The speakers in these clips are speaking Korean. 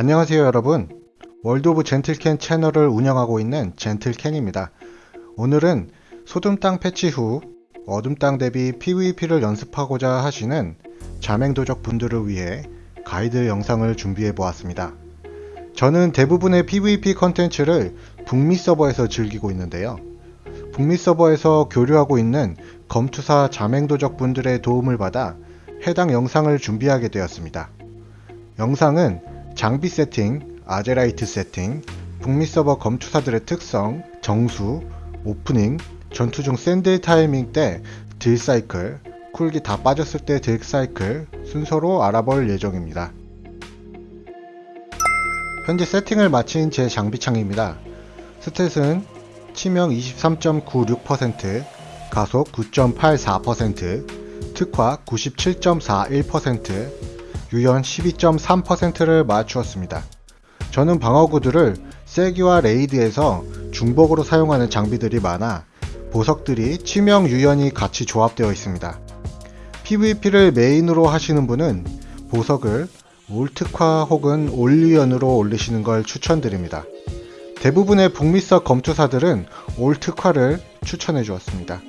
안녕하세요 여러분. 월드 오브 젠틀캔 채널을 운영하고 있는 젠틀캔입니다. 오늘은 소둠땅 패치 후 어둠땅 대비 PVP를 연습하고자 하시는 자맹도적 분들을 위해 가이드 영상을 준비해 보았습니다. 저는 대부분의 PVP 컨텐츠를 북미 서버에서 즐기고 있는데요. 북미 서버에서 교류하고 있는 검투사 자맹도적 분들의 도움을 받아 해당 영상을 준비하게 되었습니다. 영상은 장비 세팅, 아제라이트 세팅, 북미 서버 검투사들의 특성, 정수, 오프닝, 전투 중 센 딜 타이밍 때 딜 사이클, 쿨기 다 빠졌을 때 딜 사이클 순서로 알아볼 예정입니다. 현재 세팅을 마친 제 장비창입니다. stat은 치명 23.96%, 가속 9.84%, 특화 97.41%, 유연 12.3%를 맞추었습니다. 저는 방어구들을 쐐기와 raid에서 중복으로 사용하는 장비들이 많아 보석들이 치명 유연이 같이 조합되어 있습니다. PVP를 메인으로 하시는 분은 보석을 올특화 혹은 올유연으로 올리시는 걸 추천드립니다. 대부분의 북미서 검투사들은 올특화를 추천해 주었습니다.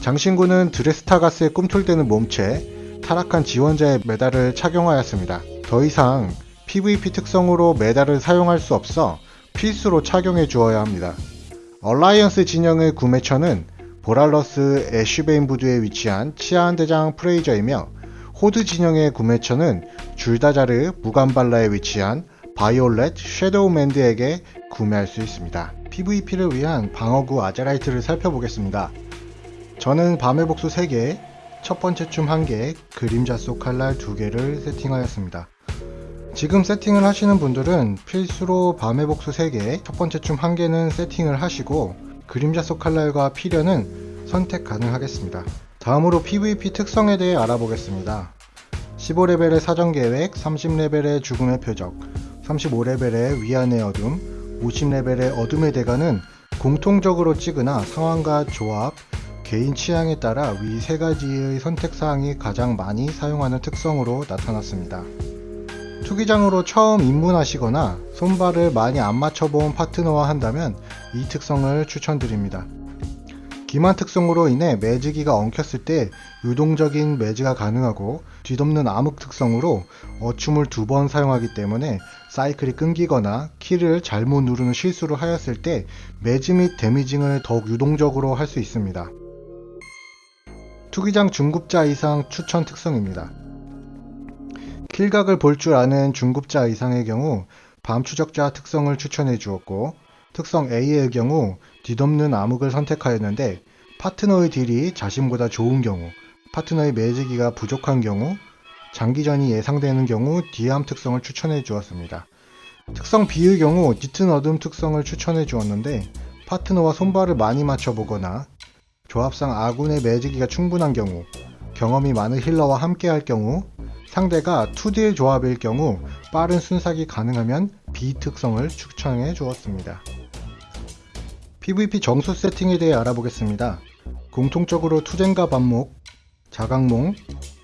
장신구는 드레스트아가스의 꿈틀대는 몸체, 타락한 지원자의 메달을 착용하였습니다. 더 이상 PVP 특성으로 메달을 사용할 수 없어 필수로 착용해 주어야 합니다. 얼라이언스 진영의 구매처는 보랄러스 애쉬베인 부두에 위치한 치안대장 프레이저이며 호드 진영의 구매처는 줄다자르 무간발라에 위치한 바이올렛 섀도우맨드에게 구매할 수 있습니다. PVP를 위한 방어구 아제라이트를 살펴보겠습니다. 저는 밤의 복수 3개, 첫 번째 춤 1개, 그림자 속 칼날 2개를 세팅하였습니다. 지금 세팅을 하시는 분들은 필수로 밤의 복수 3개, 첫 번째 춤 1개는 세팅을 하시고 그림자 속 칼날과 피련은 선택 가능하겠습니다. 다음으로 PVP 특성에 대해 알아보겠습니다. 15레벨의 사전계획, 30레벨의 죽음의 표적, 35레벨의 위안의 어둠, 50레벨의 어둠의 대가는 공통적으로 찍으나 상황과 조합, 개인 취향에 따라 위 세 가지의 선택사항이 가장 많이 사용하는 특성으로 나타났습니다. 투기장으로 처음 입문하시거나 손발을 많이 안 맞춰본 파트너와 한다면 이 특성을 추천드립니다. 기만 특성으로 인해 매지기가 엉켰을 때 유동적인 매지가 가능하고 뒤덮는 암흑 특성으로 어춤을 두 번 사용하기 때문에 사이클이 끊기거나 키를 잘못 누르는 실수를 하였을 때 매지 및 데미징을 더욱 유동적으로 할 수 있습니다. 투기장 중급자 이상 추천 특성입니다. 킬각을 볼 줄 아는 중급자 이상의 경우 밤 추적자 특성을 추천해 주었고 특성 A의 경우 뒤덮는 암흑을 선택하였는데 파트너의 딜이 자신보다 좋은 경우 파트너의 매지기가 부족한 경우 장기전이 예상되는 경우 디암 특성을 추천해 주었습니다. 특성 B의 경우 짙은 어둠 특성을 추천해 주었는데 파트너와 손발을 많이 맞춰보거나 조합상 아군의 매지기가 충분한 경우, 경험이 많은 힐러와 함께 할 경우, 상대가 2딜 조합일 경우 빠른 순삭이 가능하면 B 특성을 추천해 주었습니다. PVP 정수 세팅에 대해 알아보겠습니다. 공통적으로 투쟁과 반목, 자각몽,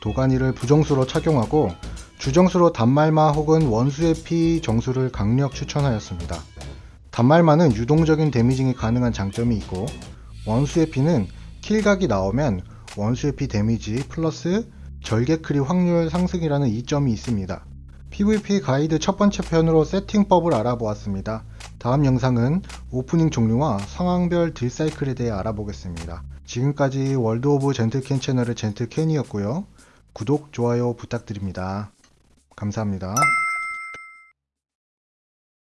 도가니를 부정수로 착용하고 주정수로 단말마 혹은 원수의 피 정수를 강력 추천하였습니다. 단말마는 유동적인 damaging이 가능한 장점이 있고 원수의 피는 킬각이 나오면 원수의 피 데미지 플러스 절개 크리 확률 상승이라는 이점이 있습니다. PVP 가이드 첫 번째 편으로 세팅법을 알아보았습니다. 다음 영상은 오프닝 종류와 상황별 딜사이클에 대해 알아보겠습니다. 지금까지 월드 오브 젠틀캔 채널의 젠틀캔이었고요. 구독, 좋아요 부탁드립니다. 감사합니다.